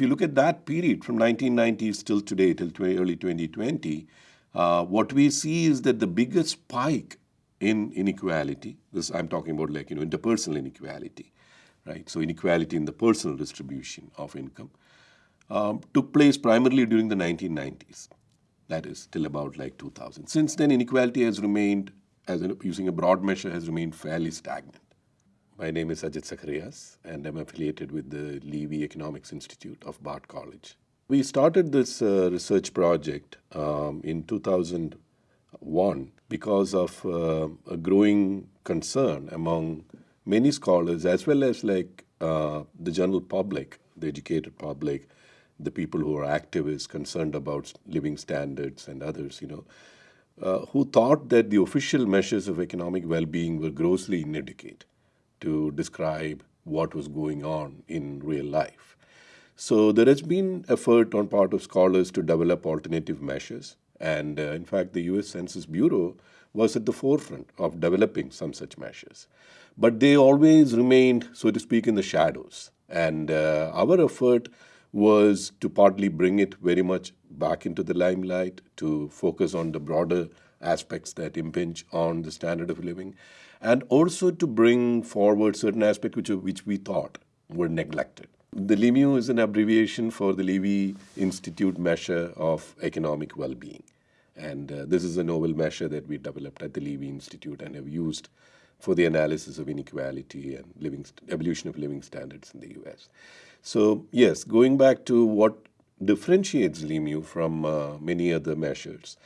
if you look at that period from 1990s till today, till early 2020, uh, what we see is that the biggest spike in inequality, this I'm talking about like, you know, interpersonal inequality, right? So inequality in the personal distribution of income um, took place primarily during the 1990s. That is till about like 2000. Since then, inequality has remained, as in, using a broad measure, has remained fairly stagnant. My name is Ajit Zacharias, and I'm affiliated with the Levy Economics Institute of Bard College. We started this uh, research project um, in 2001 because of uh, a growing concern among many scholars as well as like uh, the general public, the educated public, the people who are activists concerned about living standards and others, you know, uh, who thought that the official measures of economic well-being were grossly inadequate to describe what was going on in real life. So there has been effort on part of scholars to develop alternative measures. And uh, in fact, the US Census Bureau was at the forefront of developing some such measures. But they always remained, so to speak, in the shadows. And uh, our effort was to partly bring it very much back into the limelight, to focus on the broader aspects that impinge on the standard of living, and also to bring forward certain aspects which, which we thought were neglected. The LIMEW is an abbreviation for the Levy Institute Measure of Economic Well-Being. And uh, this is a novel measure that we developed at the Levy Institute and have used for the analysis of inequality and living evolution of living standards in the US. So yes, going back to what differentiates LIMEW from uh, many other measures.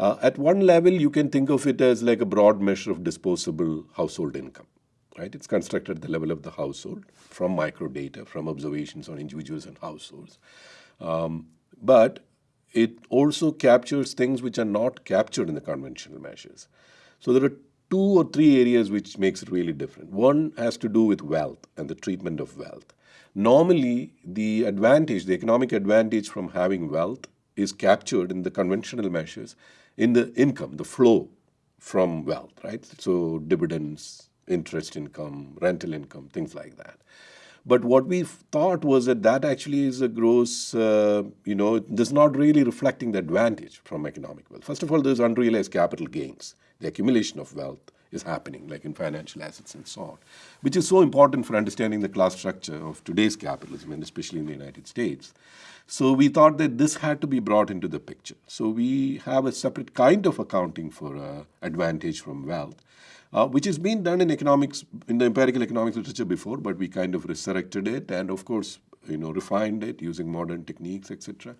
Uh, at one level, you can think of it as like a broad measure of disposable household income right? It's constructed at the level of the household from microdata, from observations on individuals and households. Um, but it also captures things which are not captured in the conventional measures. So there are two or three areas which makes it really different. One has to do with wealth and the treatment of wealth. Normally, the advantage, the economic advantage from having wealth is captured in the conventional measures in the income, the flow from wealth, right? So dividends, interest income, rental income, things like that. But what we thought was that that actually is a gross, uh, you know, does not really reflecting the advantage from economic wealth. First of all, there's unrealized capital gains. The accumulation of wealth is happening, like in financial assets and so on, which is so important for understanding the class structure of today's capitalism, and especially in the United States. So we thought that this had to be brought into the picture. So we have a separate kind of accounting for uh, advantage from wealth uh, which has been done in economics, in the empirical economics literature before, but we kind of resurrected it and of course, you know, refined it using modern techniques, etc.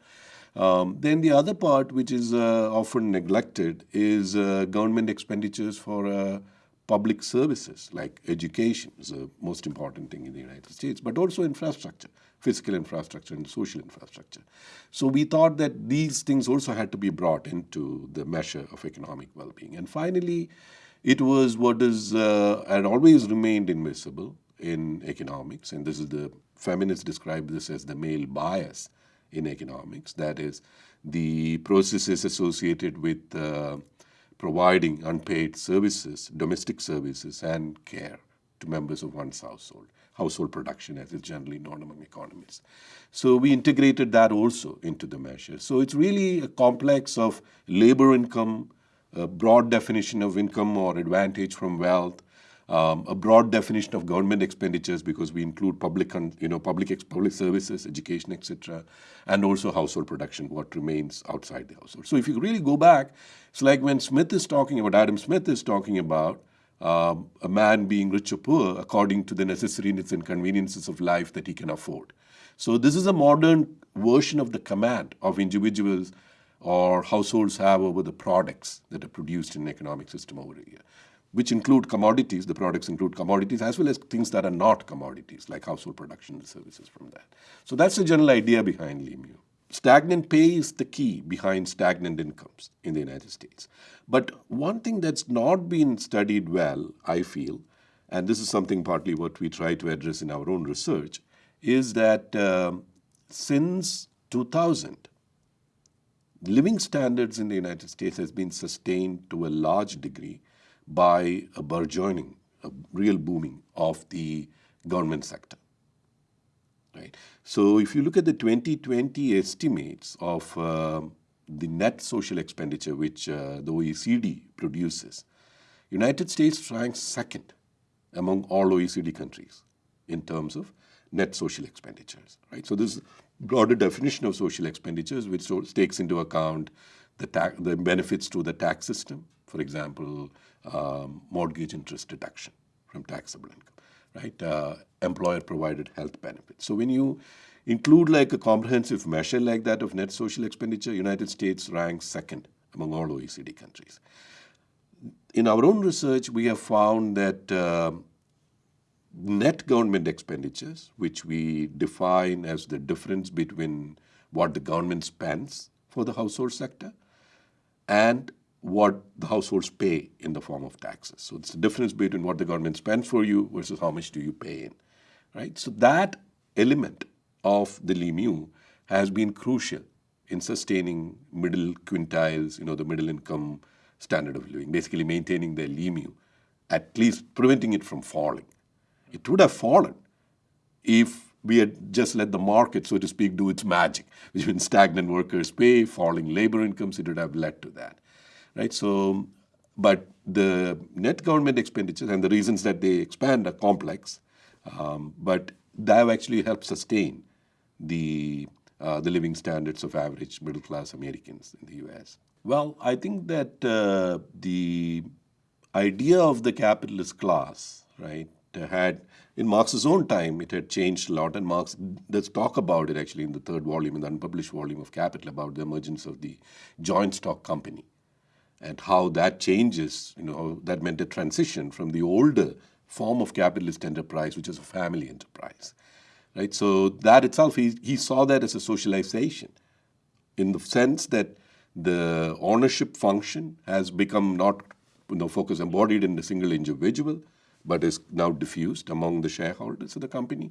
Um, then the other part, which is uh, often neglected, is uh, government expenditures for uh, public services like education is the most important thing in the United States, but also infrastructure, physical infrastructure and social infrastructure. So we thought that these things also had to be brought into the measure of economic well-being. And finally, it was what is uh, had always remained invisible in economics, and this is the feminists describe this as the male bias in economics. That is, the processes associated with uh, providing unpaid services, domestic services, and care to members of one's household, household production as is generally known among economists. So we integrated that also into the measure. So it's really a complex of labor income, a broad definition of income or advantage from wealth, um, a broad definition of government expenditures because we include public, you know, public, public services, education, etc., and also household production, what remains outside the household. So if you really go back, it's like when Smith is talking about, Adam Smith is talking about um, a man being rich or poor according to the necessaries and conveniences of life that he can afford. So this is a modern version of the command of individuals or households have over the products that are produced in an economic system over here, which include commodities, the products include commodities, as well as things that are not commodities, like household production and services from that. So that's the general idea behind LIMEW. Stagnant pay is the key behind stagnant incomes in the United States. But one thing that's not been studied well, I feel, and this is something partly what we try to address in our own research, is that um, since 2000, living standards in the United States has been sustained to a large degree by a burgeoning, a real booming of the government sector. right? So if you look at the 2020 estimates of uh, the net social expenditure which uh, the OECD produces, United States ranks second among all OECD countries in terms of net social expenditures, right? So this broader definition of social expenditures which takes into account the, the benefits to the tax system, for example, um, mortgage interest deduction from taxable income, right? Uh, employer provided health benefits. So when you include like a comprehensive measure like that of net social expenditure, United States ranks second among all OECD countries. In our own research, we have found that uh, net government expenditures, which we define as the difference between what the government spends for the household sector and what the households pay in the form of taxes. So it's the difference between what the government spends for you versus how much do you pay in, right? So that element of the LIMEW has been crucial in sustaining middle quintiles, you know, the middle income standard of living, basically maintaining the LIMEW, at least preventing it from falling. It would have fallen if we had just let the market, so to speak, do its magic, which means stagnant workers' pay, falling labor incomes, it would have led to that, right? So, but the net government expenditures and the reasons that they expand are complex, um, but that have actually helped sustain the uh, the living standards of average middle class Americans in the U.S. Well, I think that uh, the idea of the capitalist class, right, had in Marx's own time, it had changed a lot, and Marx does talk about it actually in the third volume, in the unpublished volume of Capital, about the emergence of the joint stock company and how that changes, you know, that meant a transition from the older form of capitalist enterprise, which is a family enterprise, right? So that itself, he, he saw that as a socialization in the sense that the ownership function has become not, you know, focus embodied in a single individual, but is now diffused among the shareholders of the company.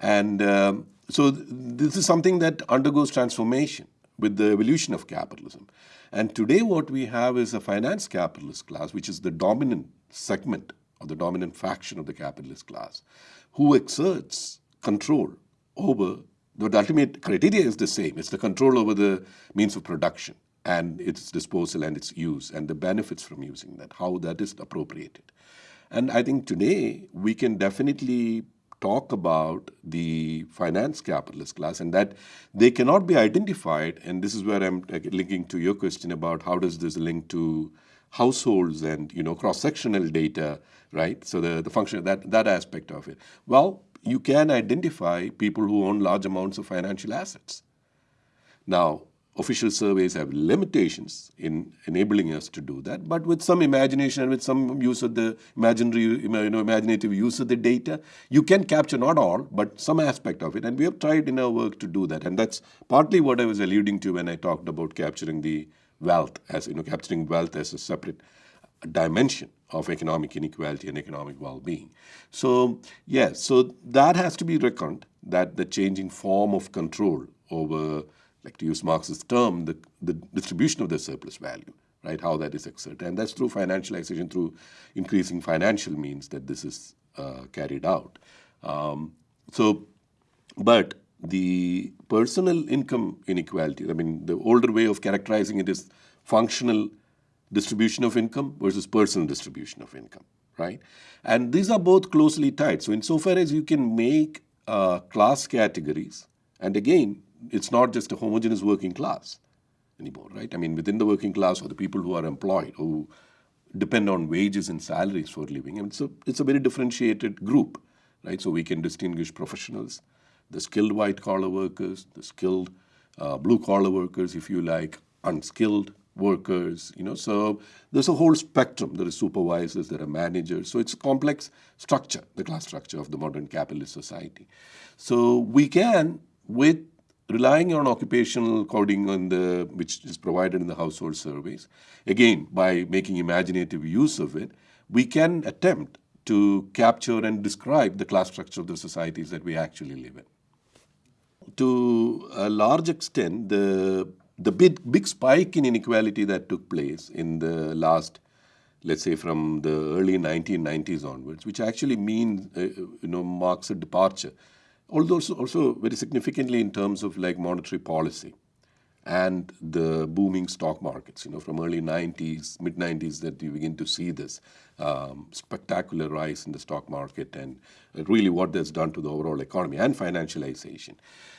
And um, so th this is something that undergoes transformation with the evolution of capitalism. And today what we have is a finance capitalist class, which is the dominant segment or the dominant faction of the capitalist class, who exerts control over, the ultimate criteria is the same. It's the control over the means of production and its disposal and its use and the benefits from using that, how that is appropriated. And I think today we can definitely talk about the finance capitalist class and that they cannot be identified. And this is where I'm linking to your question about how does this link to households and you know cross-sectional data, right? So the, the function that that aspect of it. Well, you can identify people who own large amounts of financial assets. Now, official surveys have limitations in enabling us to do that, but with some imagination and with some use of the imaginary, you know, imaginative use of the data, you can capture not all, but some aspect of it. And we have tried in our work to do that. And that's partly what I was alluding to when I talked about capturing the wealth as, you know, capturing wealth as a separate dimension of economic inequality and economic well-being. So yes, so that has to be reckoned that the changing form of control over like to use Marx's term, the, the distribution of the surplus value, right, how that is exerted. And that's through financialization, through increasing financial means that this is uh, carried out. Um, so, but the personal income inequality, I mean, the older way of characterizing it is functional distribution of income versus personal distribution of income, right? And these are both closely tied. So insofar as you can make uh, class categories, and again, it's not just a homogeneous working class anymore, right? I mean, within the working class or the people who are employed, who depend on wages and salaries for living, and so it's a very differentiated group, right? So we can distinguish professionals, the skilled white collar workers, the skilled uh, blue collar workers, if you like, unskilled workers, you know, so there's a whole spectrum. There are supervisors, there are managers. So it's a complex structure, the class structure of the modern capitalist society. So we can, with relying on occupational coding on the, which is provided in the household surveys, again, by making imaginative use of it, we can attempt to capture and describe the class structure of the societies that we actually live in. To a large extent, the, the big, big spike in inequality that took place in the last, let's say from the early 1990s onwards, which actually means, uh, you know, marks a departure although also, also very significantly in terms of like monetary policy and the booming stock markets. You know, from early 90s, mid 90s, that you begin to see this um, spectacular rise in the stock market and really what that's done to the overall economy and financialization.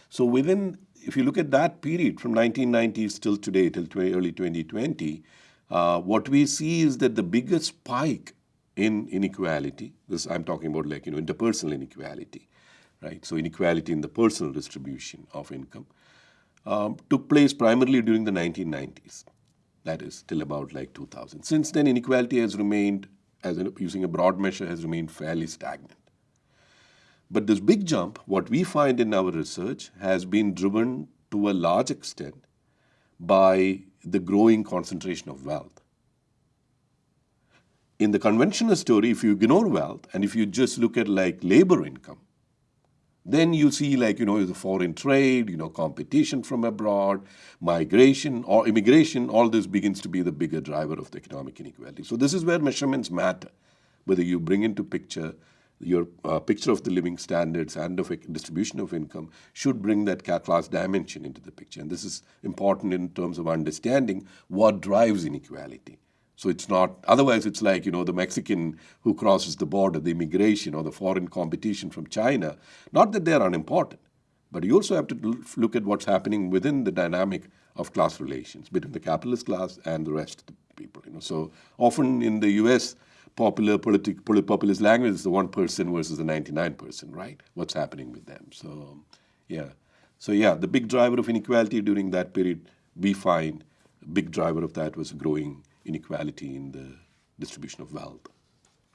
So within, if you look at that period from 1990s till today, till early 2020, uh, what we see is that the biggest spike in inequality, this I'm talking about like, you know, interpersonal inequality, right? So inequality in the personal distribution of income um, took place primarily during the 1990s. That is till about like 2000. Since then, inequality has remained, as in, using a broad measure, has remained fairly stagnant. But this big jump, what we find in our research, has been driven to a large extent by the growing concentration of wealth. In the conventional story, if you ignore wealth and if you just look at like labor income, then you see like, you know, the foreign trade, you know, competition from abroad, migration or immigration, all this begins to be the bigger driver of the economic inequality. So this is where measurements matter, whether you bring into picture your uh, picture of the living standards and of distribution of income should bring that class dimension into the picture. And this is important in terms of understanding what drives inequality. So it's not, otherwise it's like, you know, the Mexican who crosses the border, the immigration or the foreign competition from China. Not that they're unimportant, but you also have to look at what's happening within the dynamic of class relations between the capitalist class and the rest of the people. You know, so often in the U.S., popular politic, populist language is the one person versus the 99 person, right? What's happening with them? So, yeah. So yeah, the big driver of inequality during that period, we find, big driver of that was growing inequality in the distribution of wealth.